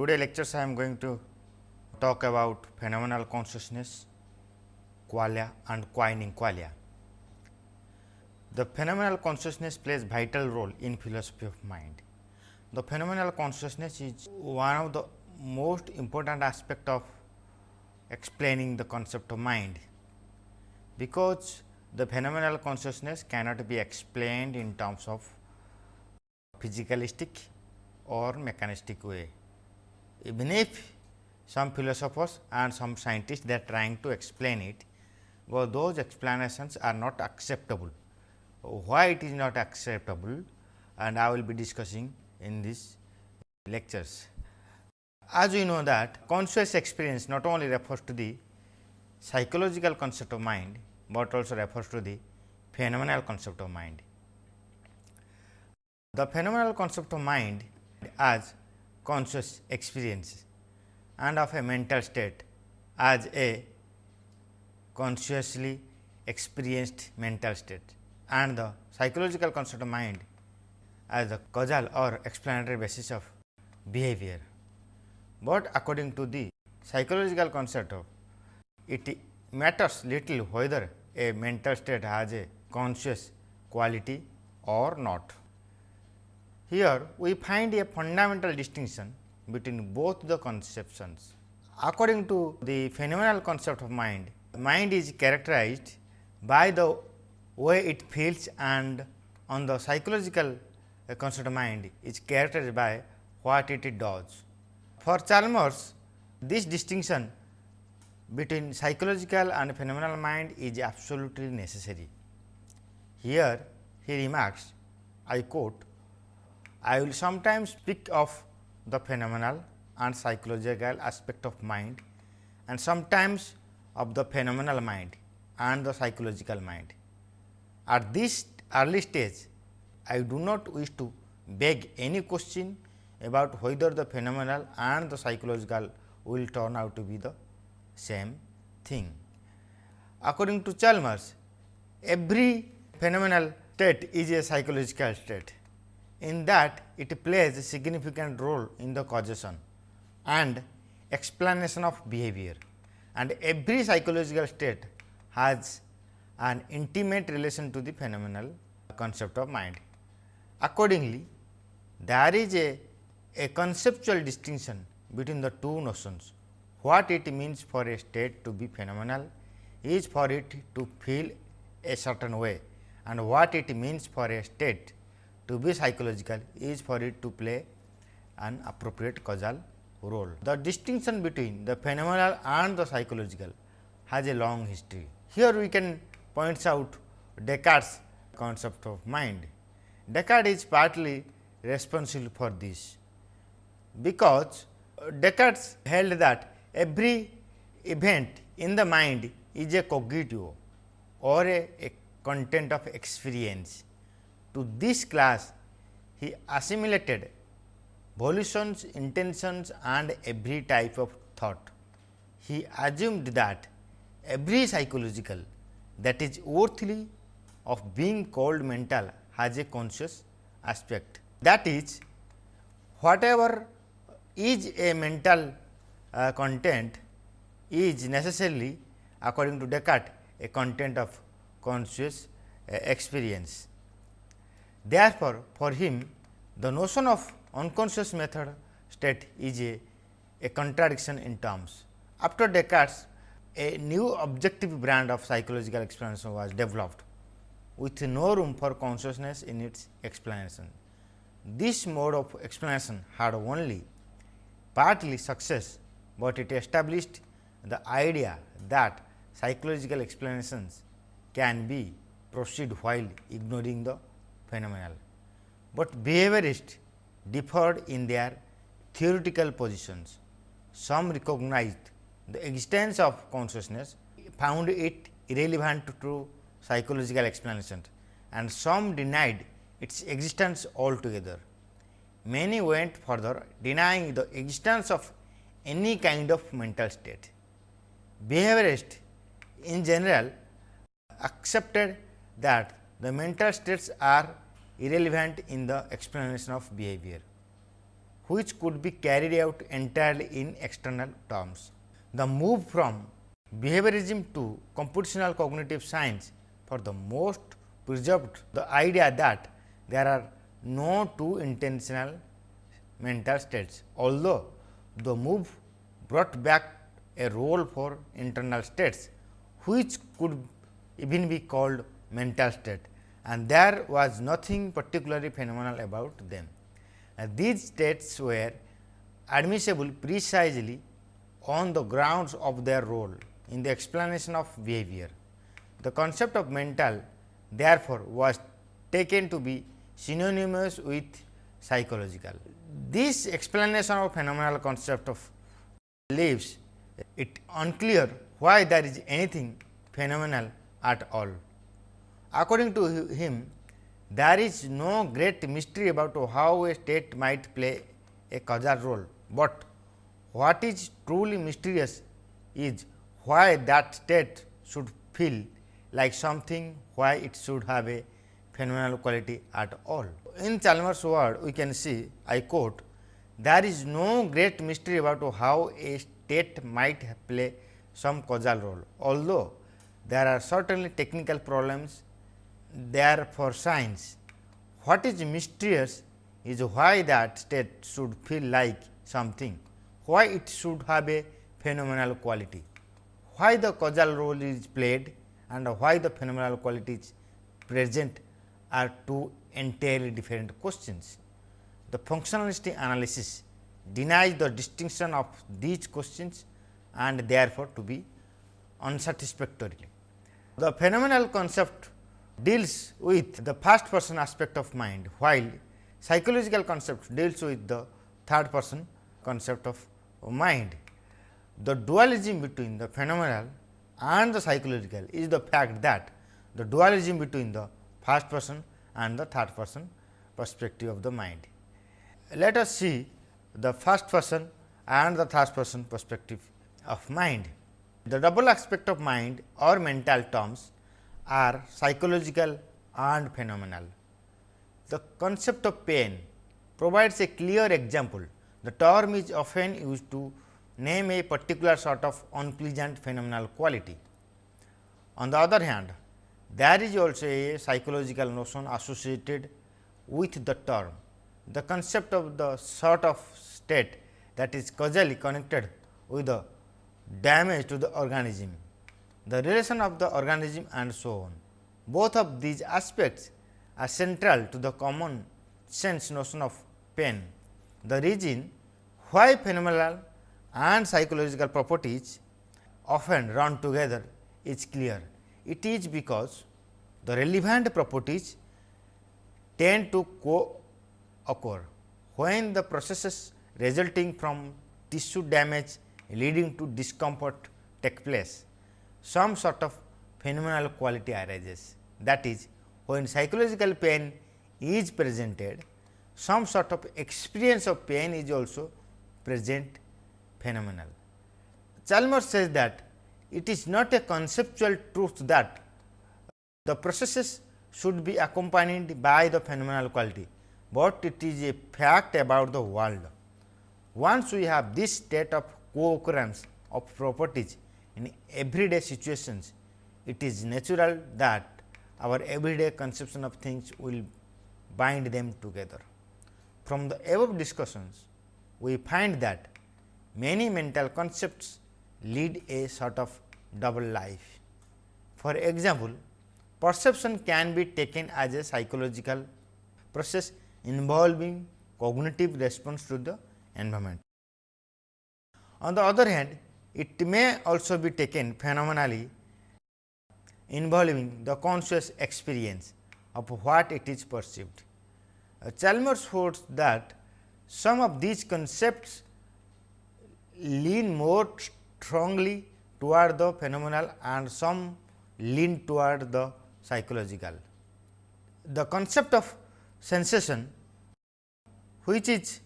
today lectures I am going to talk about phenomenal consciousness, qualia and quining qualia. The phenomenal consciousness plays vital role in philosophy of mind. The phenomenal consciousness is one of the most important aspect of explaining the concept of mind, because the phenomenal consciousness cannot be explained in terms of physicalistic or mechanistic way. Even if some philosophers and some scientists they are trying to explain it, but those explanations are not acceptable. Why it is not acceptable and I will be discussing in these lectures. As we know that conscious experience not only refers to the psychological concept of mind, but also refers to the phenomenal concept of mind. The phenomenal concept of mind as conscious experience and of a mental state as a consciously experienced mental state and the psychological concept of mind as the causal or explanatory basis of behavior. But according to the psychological concept of it matters little whether a mental state has a conscious quality or not. Here we find a fundamental distinction between both the conceptions. According to the phenomenal concept of mind, mind is characterized by the way it feels and on the psychological uh, concept of mind is characterized by what it does. For Chalmers, this distinction between psychological and phenomenal mind is absolutely necessary. Here he remarks, I quote, I will sometimes speak of the phenomenal and psychological aspect of mind and sometimes of the phenomenal mind and the psychological mind. At this early stage, I do not wish to beg any question about whether the phenomenal and the psychological will turn out to be the same thing. According to Chalmers, every phenomenal state is a psychological state in that it plays a significant role in the causation and explanation of behavior and every psychological state has an intimate relation to the phenomenal concept of mind. Accordingly, there is a, a conceptual distinction between the two notions. What it means for a state to be phenomenal is for it to feel a certain way and what it means for a state to be psychological is for it to play an appropriate causal role. The distinction between the phenomenal and the psychological has a long history. Here we can point out Descartes concept of mind. Descartes is partly responsible for this, because Descartes held that every event in the mind is a cogito or a, a content of experience to this class, he assimilated volitions, intentions and every type of thought. He assumed that every psychological that is worthy of being called mental has a conscious aspect. That is, whatever is a mental uh, content is necessarily according to Descartes a content of conscious uh, experience. Therefore, for him the notion of unconscious method state is a, a contradiction in terms. After Descartes, a new objective brand of psychological explanation was developed with no room for consciousness in its explanation. This mode of explanation had only partly success, but it established the idea that psychological explanations can be proceed while ignoring the phenomenal, but behaviorists differed in their theoretical positions. Some recognized the existence of consciousness, found it irrelevant to psychological explanations and some denied its existence altogether. Many went further denying the existence of any kind of mental state. Behaviorists in general accepted that the mental states are irrelevant in the explanation of behavior. which could be carried out entirely in external terms. The move from behaviorism to computational cognitive science for the most preserved the idea that there are no two intentional mental states. Although, the move brought back a role for internal states, which could even be called mental state and there was nothing particularly phenomenal about them. And these states were admissible precisely on the grounds of their role in the explanation of behavior. The concept of mental therefore, was taken to be synonymous with psychological. This explanation of phenomenal concept of leaves it unclear why there is anything phenomenal at all. According to him, there is no great mystery about how a state might play a causal role, but what is truly mysterious is why that state should feel like something, why it should have a phenomenal quality at all. In Chalmers' word, we can see, I quote, there is no great mystery about how a state might play some causal role, although there are certainly technical problems there for science. What is mysterious is why that state should feel like something, why it should have a phenomenal quality, why the causal role is played and why the phenomenal quality is present are two entirely different questions. The functionalist analysis denies the distinction of these questions and therefore, to be unsatisfactory. The phenomenal concept deals with the first person aspect of mind, while psychological concept deals with the third person concept of mind. The dualism between the phenomenal and the psychological is the fact that the dualism between the first person and the third person perspective of the mind. Let us see the first person and the third person perspective of mind. The double aspect of mind or mental terms are psychological and phenomenal. The concept of pain provides a clear example. The term is often used to name a particular sort of unpleasant phenomenal quality. On the other hand, there is also a psychological notion associated with the term. The concept of the sort of state that is causally connected with the damage to the organism, the relation of the organism and so on. Both of these aspects are central to the common sense notion of pain. The reason why phenomenal and psychological properties often run together is clear. It is because the relevant properties tend to co-occur when the processes resulting from tissue damage leading to discomfort take place. Some sort of phenomenal quality arises that is when psychological pain is presented some sort of experience of pain is also present phenomenal. Chalmers says that it is not a conceptual truth that the processes should be accompanied by the phenomenal quality, but it is a fact about the world. Once we have this state of co-occurrence of properties in everyday situations, it is natural that our everyday conception of things will bind them together. From the above discussions, we find that many mental concepts lead a sort of double life. For example, perception can be taken as a psychological process involving cognitive response to the environment. On the other hand, it may also be taken phenomenally involving the conscious experience of what it is perceived. Uh, Chalmers holds that some of these concepts lean more strongly toward the phenomenal and some lean toward the psychological. The concept of sensation which is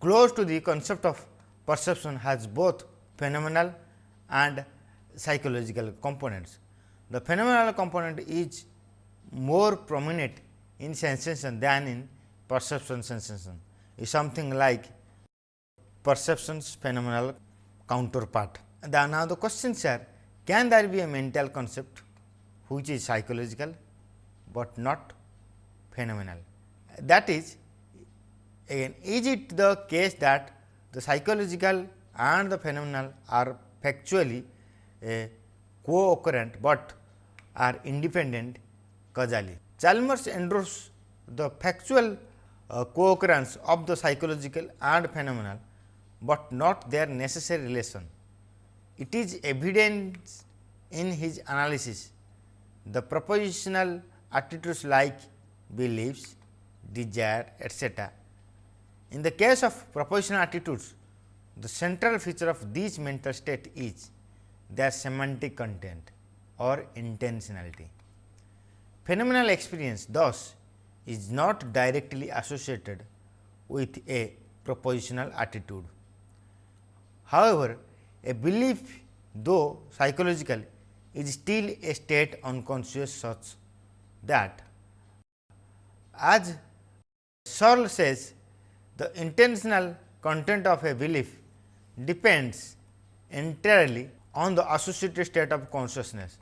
close to the concept of perception has both phenomenal and psychological components. The phenomenal component is more prominent in sensation than in perception sensation. is something like perceptions phenomenal counterpart. The, now, the questions are can there be a mental concept which is psychological, but not phenomenal. That is again is it the case that the psychological and the phenomenal are factually co-occurrent, but are independent causally. Chalmers endorses the factual uh, co-occurrence of the psychological and phenomenal, but not their necessary relation. It is evident in his analysis the propositional attitudes like beliefs, desire, etc. In the case of propositional attitudes, the central feature of these mental state is their semantic content or intentionality. Phenomenal experience thus is not directly associated with a propositional attitude. However, a belief though psychological is still a state unconscious such that as Searle says the intentional content of a belief depends entirely on the associated state of consciousness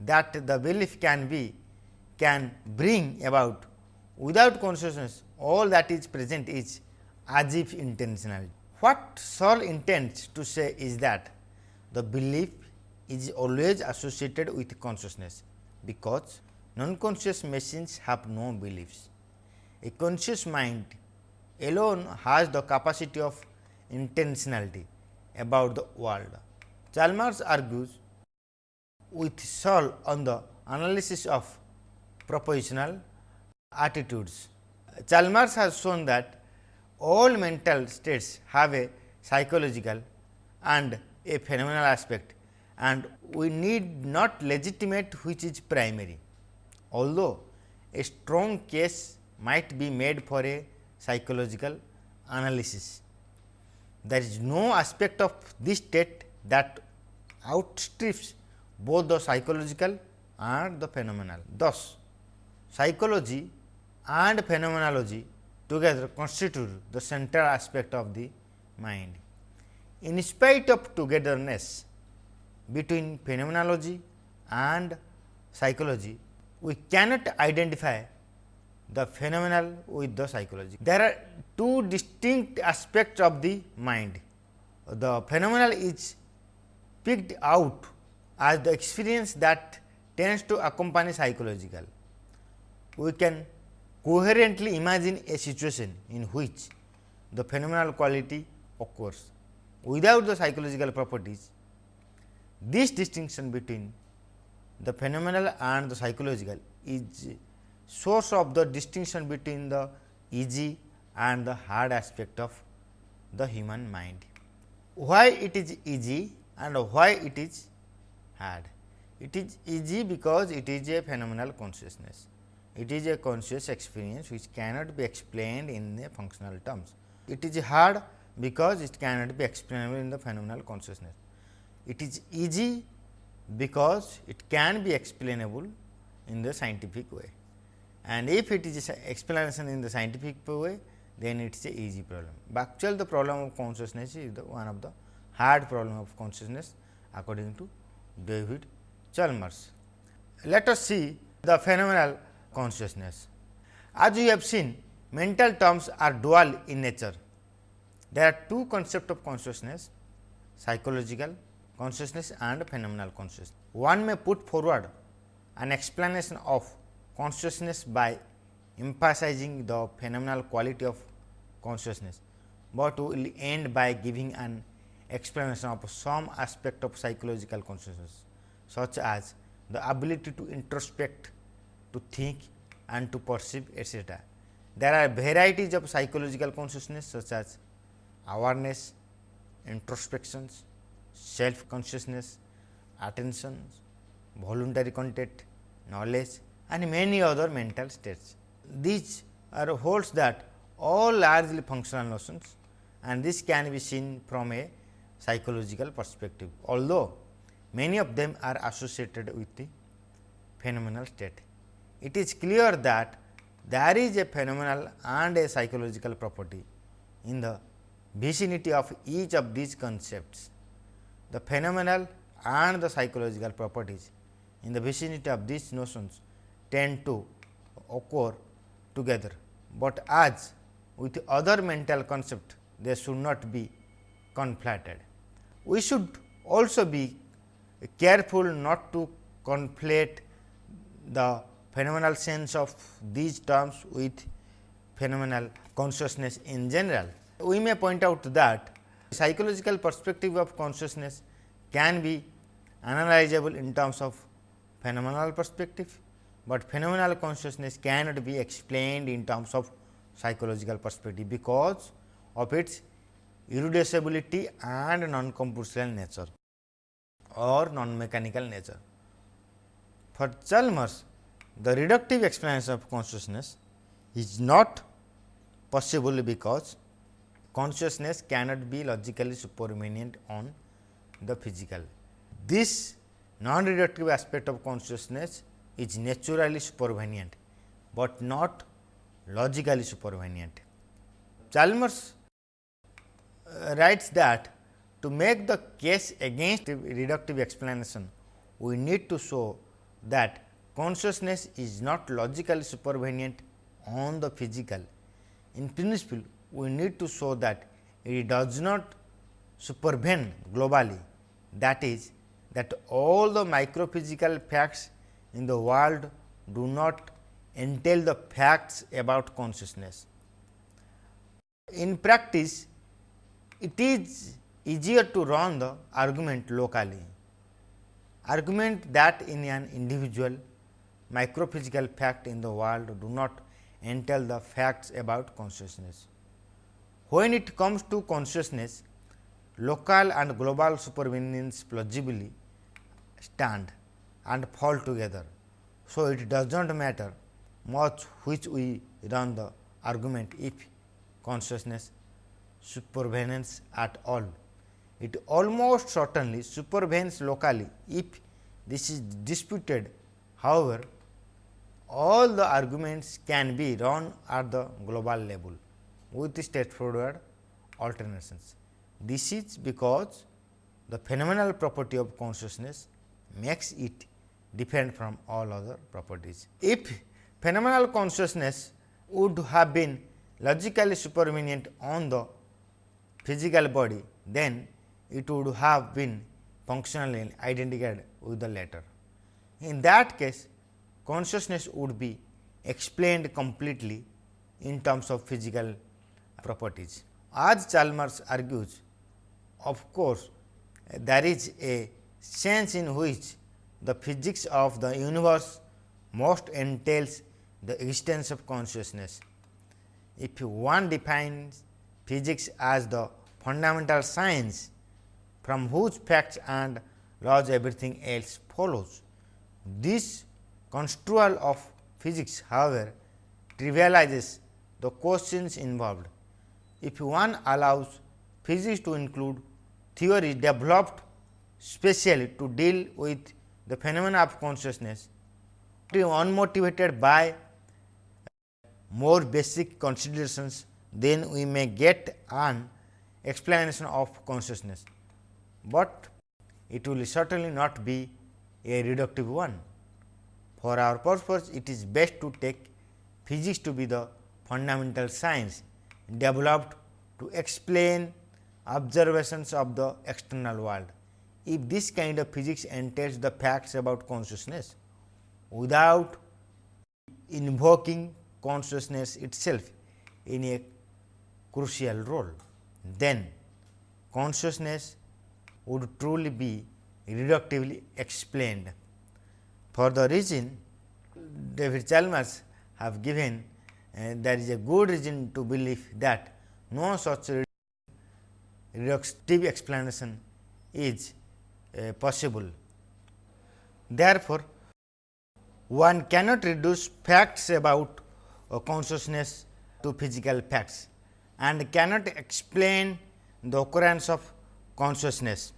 that the belief can be can bring about without consciousness all that is present is as if intentional. What Searle intends to say is that the belief is always associated with consciousness, because non-conscious machines have no beliefs. A conscious mind alone has the capacity of intentionality about the world. Chalmers argues with Searle on the analysis of propositional attitudes. Chalmers has shown that all mental states have a psychological and a phenomenal aspect and we need not legitimate which is primary. Although a strong case might be made for a psychological analysis. There is no aspect of this state that outstrips both the psychological and the phenomenal. Thus, psychology and phenomenology together constitute the central aspect of the mind. In spite of togetherness between phenomenology and psychology, we cannot identify the phenomenal with the psychology. There are two distinct aspects of the mind. The phenomenal is picked out as the experience that tends to accompany psychological. We can coherently imagine a situation in which the phenomenal quality occurs without the psychological properties. This distinction between the phenomenal and the psychological is source of the distinction between the easy and the hard aspect of the human mind. Why it is easy and why it is hard? It is easy because it is a phenomenal consciousness. It is a conscious experience which cannot be explained in the functional terms. It is hard because it cannot be explainable in the phenomenal consciousness. It is easy because it can be explainable in the scientific way and if it is explanation in the scientific way then it is a easy problem. But actually the problem of consciousness is the one of the hard problem of consciousness according to David Chalmers. Let us see the phenomenal consciousness. As we have seen mental terms are dual in nature. There are two concepts of consciousness psychological consciousness and phenomenal consciousness. One may put forward an explanation of consciousness by emphasizing the phenomenal quality of consciousness, but will end by giving an explanation of some aspect of psychological consciousness such as the ability to introspect, to think and to perceive etc. There are varieties of psychological consciousness such as awareness, introspections, self consciousness, attention, voluntary content, knowledge and many other mental states. These are holds that all largely functional notions and this can be seen from a psychological perspective, although many of them are associated with the phenomenal state. It is clear that there is a phenomenal and a psychological property in the vicinity of each of these concepts. The phenomenal and the psychological properties in the vicinity of these notions tend to occur together, but as with other mental concept they should not be conflated. We should also be careful not to conflate the phenomenal sense of these terms with phenomenal consciousness in general. We may point out that psychological perspective of consciousness can be analyzable in terms of phenomenal perspective, but phenomenal consciousness cannot be explained in terms of psychological perspective, because of its irreducibility and non-computational nature or non-mechanical nature. For Chalmers, the reductive explanation of consciousness is not possible because consciousness cannot be logically supervenient on the physical. This non-reductive aspect of consciousness is naturally supervenient, but not logically supervenient. Chalmers uh, writes that to make the case against reductive explanation, we need to show that consciousness is not logically supervenient on the physical. In principle, we need to show that it does not supervene globally that is that all the microphysical facts in the world do not entail the facts about consciousness. In practice, it is easier to run the argument locally. Argument that in an individual microphysical fact in the world do not entail the facts about consciousness. When it comes to consciousness, local and global supervenience plausibly stand and fall together. So, it does not matter much which we run the argument if consciousness supervenes at all. It almost certainly supervenes locally if this is disputed. However, all the arguments can be run at the global level with straightforward alternations. This is because the phenomenal property of consciousness makes it different from all other properties. If phenomenal consciousness would have been logically supervenient on the physical body, then it would have been functionally identical with the latter. In that case, consciousness would be explained completely in terms of physical properties. As Chalmers argues, of course, there is a sense in which the physics of the universe most entails the existence of consciousness. If one defines physics as the fundamental science from whose facts and laws everything else follows, this construal of physics however, trivializes the questions involved. If one allows physics to include theories developed specially to deal with the phenomena of consciousness, unmotivated by more basic considerations, then we may get an explanation of consciousness, but it will certainly not be a reductive one. For our purpose, it is best to take physics to be the fundamental science developed to explain observations of the external world. If this kind of physics entails the facts about consciousness without invoking consciousness itself in a crucial role, then consciousness would truly be reductively explained. For the reason David Chalmers have given, uh, there is a good reason to believe that no such reductive explanation is uh, possible. Therefore, one cannot reduce facts about uh, consciousness to physical facts and cannot explain the occurrence of consciousness.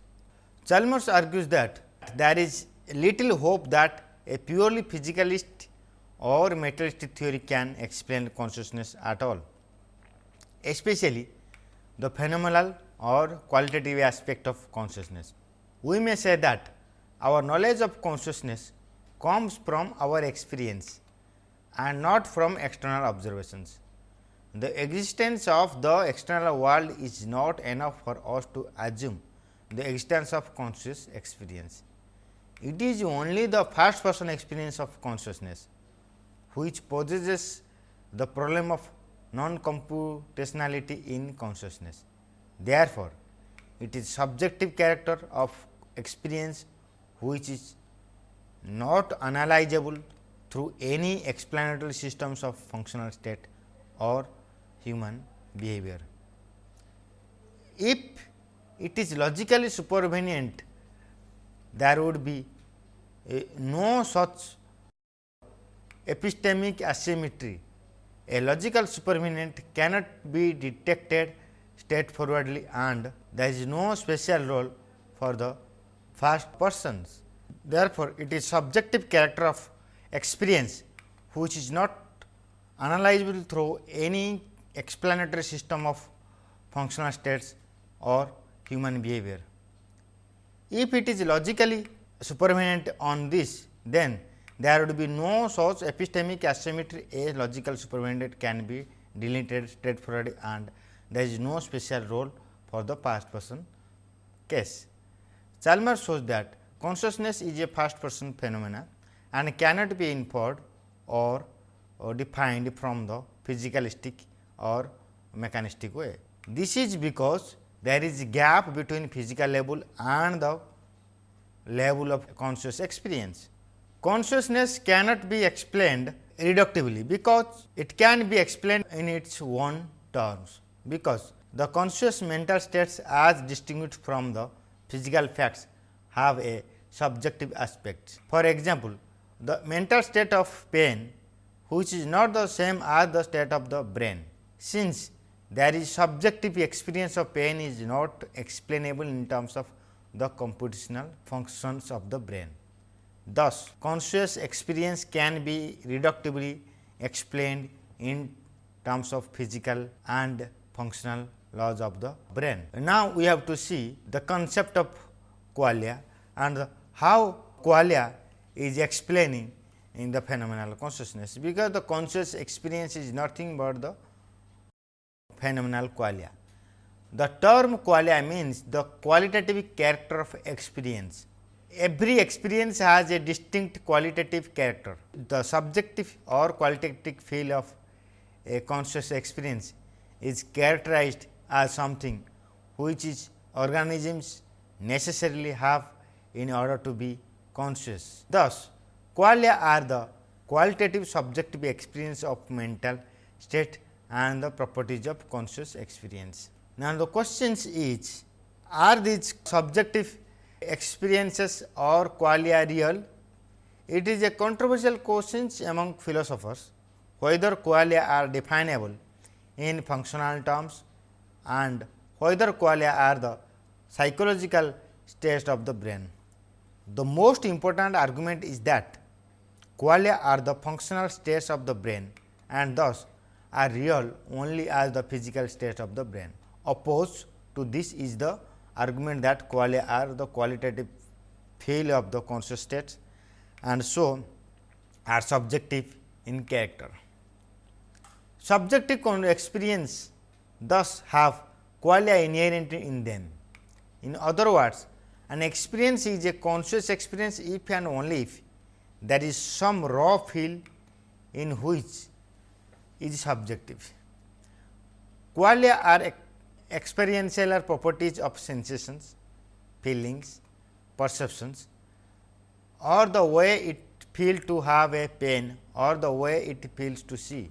Chalmers argues that there is little hope that a purely physicalist or materialistic theory can explain consciousness at all, especially the phenomenal or qualitative aspect of consciousness. We may say that our knowledge of consciousness comes from our experience and not from external observations. The existence of the external world is not enough for us to assume the existence of conscious experience. It is only the first person experience of consciousness, which possesses the problem of non-computationality in consciousness. Therefore, it is subjective character of experience which is not analyzable through any explanatory systems of functional state or human behavior. If it is logically supervenient, there would be a, no such epistemic asymmetry. A logical supervenient cannot be detected straightforwardly and there is no special role for the first persons. Therefore, it is subjective character of experience which is not analyzable through any explanatory system of functional states or human behavior. If it is logically supervenient on this, then there would be no such epistemic asymmetry a logical supervenient can be deleted straightforwardly and there is no special role for the past person case. Chalmers shows that consciousness is a first person phenomena and cannot be inferred or, or defined from the physicalistic or mechanistic way. This is because there is a gap between physical level and the level of conscious experience. Consciousness cannot be explained reductively, because it can be explained in its own terms, because the conscious mental states as distinguished from the physical facts have a subjective aspect. For example, the mental state of pain which is not the same as the state of the brain. Since there is subjective experience of pain is not explainable in terms of the computational functions of the brain. Thus, conscious experience can be reductively explained in terms of physical and functional laws of the brain. Now, we have to see the concept of qualia and how qualia is explaining in the phenomenal consciousness, because the conscious experience is nothing but the phenomenal qualia. The term qualia means the qualitative character of experience. Every experience has a distinct qualitative character. The subjective or qualitative feel of a conscious experience is characterized as something which is organisms necessarily have in order to be conscious. Thus, qualia are the qualitative subjective experience of mental state and the properties of conscious experience. Now, the questions is are these subjective experiences or qualia real? It is a controversial question among philosophers whether qualia are definable in functional terms and whether qualia are the psychological states of the brain. The most important argument is that qualia are the functional states of the brain and thus are real only as the physical state of the brain. Opposed to this is the argument that qualia are the qualitative feel of the conscious states and so are subjective in character. Subjective experience thus have qualia inherent in them. In other words, an experience is a conscious experience if and only if there is some raw feel in which is subjective. Qualia are experiential properties of sensations, feelings, perceptions or the way it feels to have a pain or the way it feels to see.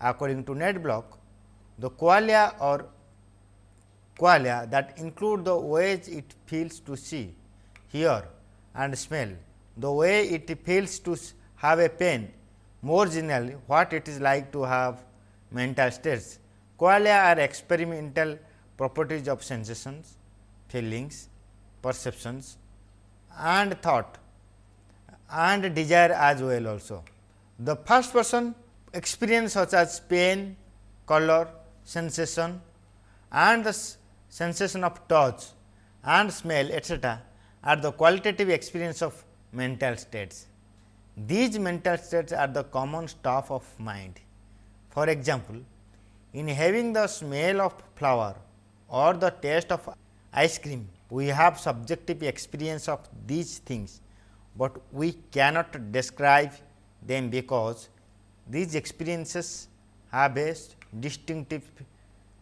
According to Ned Block, the qualia or qualia that include the ways it feels to see, hear and smell, the way it feels to have a pain more generally, what it is like to have mental states. Qualia are experimental properties of sensations, feelings, perceptions and thought and desire as well also. The first person experience such as pain, color, sensation and the sensation of touch and smell etcetera are the qualitative experience of mental states. These mental states are the common stuff of mind. For example, in having the smell of flower or the taste of ice cream, we have subjective experience of these things, but we cannot describe them because these experiences have a distinctive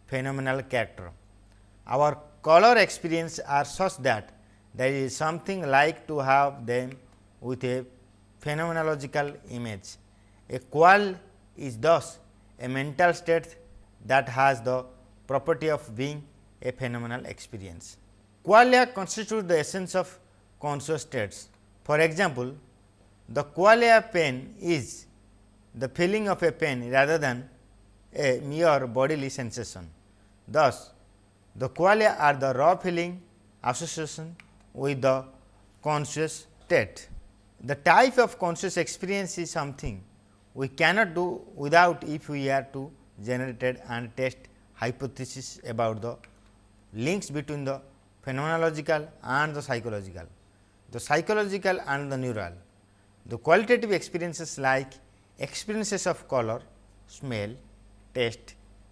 phenomenal character. Our color experience are such that there is something like to have them with a phenomenological image. A quale is thus a mental state that has the property of being a phenomenal experience. Qualia constitute the essence of conscious states. For example, the qualia pain is the feeling of a pain rather than a mere bodily sensation. Thus, the qualia are the raw feeling association with the conscious state. The type of conscious experience is something we cannot do without if we are to generate and test hypothesis about the links between the phenomenological and the psychological, the psychological and the neural. The qualitative experiences like experiences of color, smell,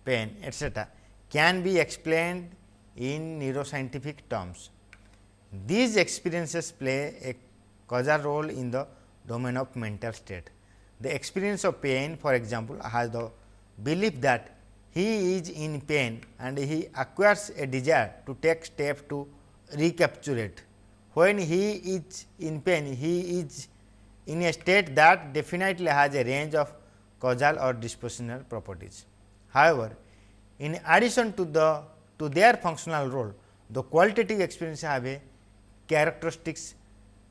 pain etc., can be explained in neuroscientific terms. These experiences play a causal role in the domain of mental state. The experience of pain for example, has the belief that he is in pain and he acquires a desire to take step to recapture it. When he is in pain, he is in a state that definitely has a range of causal or dispositional properties. However, in addition to the to their functional role, the qualitative experience have a characteristics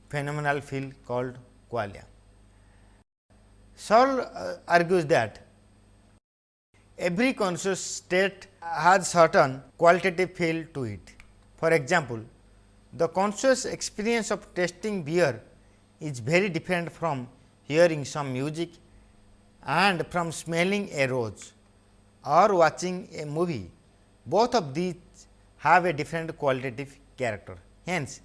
phenomenal field called qualia. Searle uh, argues that every conscious state has certain qualitative field to it. For example, the conscious experience of tasting beer is very different from hearing some music and from smelling a rose or watching a movie. Both of these have a different qualitative character. Hence,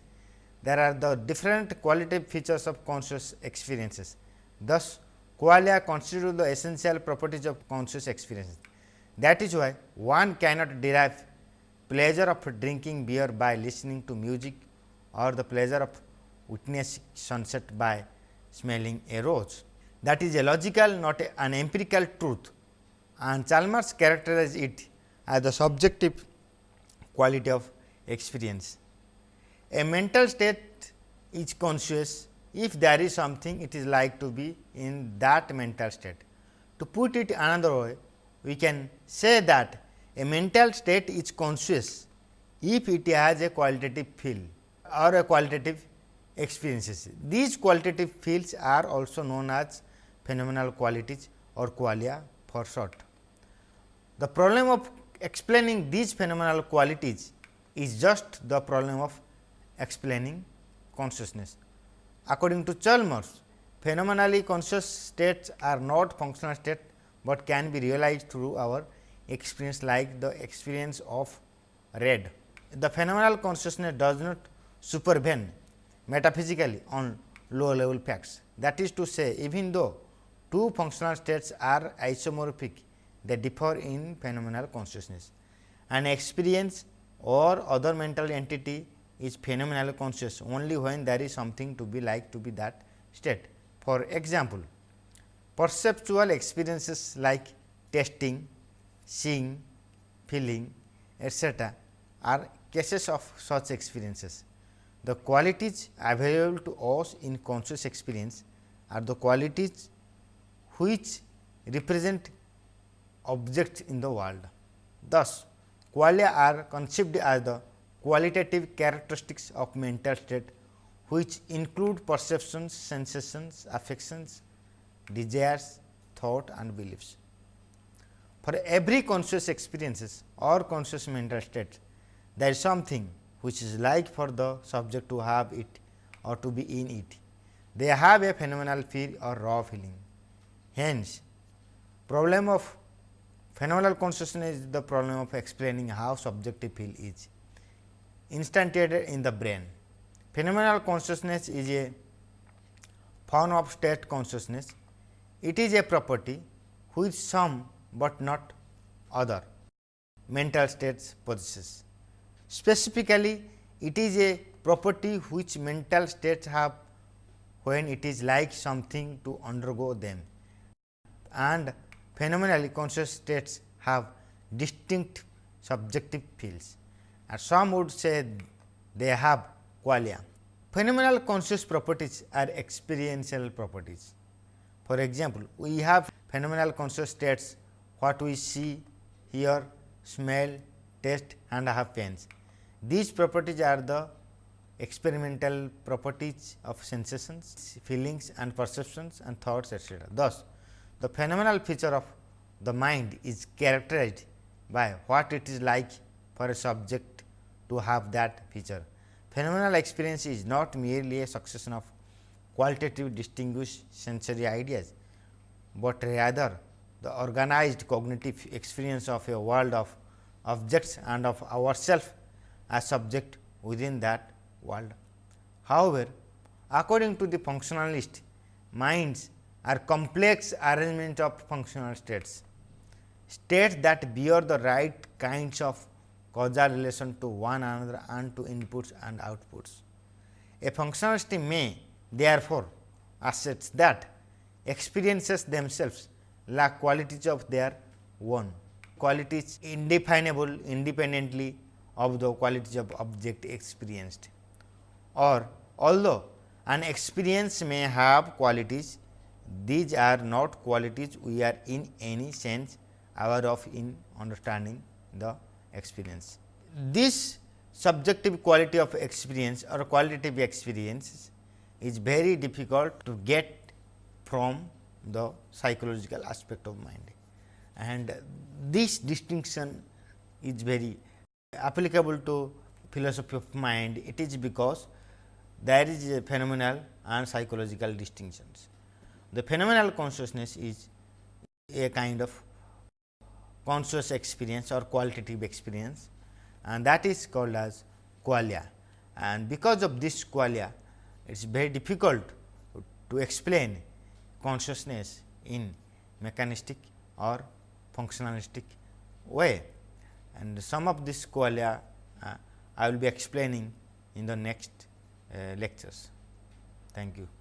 there are the different qualitative features of conscious experiences. Thus, qualia constitute the essential properties of conscious experiences. That is why one cannot derive pleasure of drinking beer by listening to music or the pleasure of witnessing sunset by smelling a rose. That is a logical not a, an empirical truth and Chalmers characterized it as the subjective quality of experience. A mental state is conscious if there is something it is like to be in that mental state. To put it another way, we can say that a mental state is conscious if it has a qualitative feel or a qualitative experiences. These qualitative fields are also known as phenomenal qualities or qualia for short. The problem of explaining these phenomenal qualities is just the problem of explaining consciousness. According to Chalmers, phenomenally conscious states are not functional states, but can be realized through our experience like the experience of red. The phenomenal consciousness does not supervene metaphysically on low level facts. That is to say, even though two functional states are isomorphic, they differ in phenomenal consciousness. An experience or other mental entity is phenomenal conscious only when there is something to be like to be that state. For example, perceptual experiences like tasting, seeing, feeling etc., are cases of such experiences. The qualities available to us in conscious experience are the qualities which represent objects in the world. Thus, qualia are conceived as the qualitative characteristics of mental state which include perceptions, sensations, affections, desires, thought and beliefs. For every conscious experiences or conscious mental state, there is something which is like for the subject to have it or to be in it. They have a phenomenal feel or raw feeling. Hence, problem of Phenomenal consciousness is the problem of explaining how subjective feel is instantiated in the brain. Phenomenal consciousness is a form of state consciousness. It is a property which some, but not other mental states possesses. Specifically, it is a property which mental states have when it is like something to undergo them and phenomenally conscious states have distinct subjective fields and some would say they have qualia. Phenomenal conscious properties are experiential properties. For example, we have phenomenal conscious states what we see, hear, smell, taste and have pains. These properties are the experimental properties of sensations, feelings and perceptions and thoughts etc. Thus, the phenomenal feature of the mind is characterized by what it is like for a subject to have that feature. Phenomenal experience is not merely a succession of qualitative distinguished sensory ideas, but rather the organized cognitive experience of a world of objects and of ourself as subject within that world. However, according to the functionalist, minds are complex arrangement of functional states, states that bear the right kinds of causal relation to one another and to inputs and outputs. A functionalist may therefore assert that experiences themselves lack qualities of their own, qualities indefinable independently of the qualities of object experienced. Or although an experience may have qualities, these are not qualities we are in any sense aware of in understanding the experience. This subjective quality of experience or qualitative experience is very difficult to get from the psychological aspect of mind and this distinction is very applicable to philosophy of mind. It is because there is a phenomenal and psychological distinctions. The phenomenal consciousness is a kind of conscious experience or qualitative experience and that is called as qualia. And because of this qualia, it is very difficult to explain consciousness in mechanistic or functionalistic way. And some of this qualia uh, I will be explaining in the next uh, lectures. Thank you.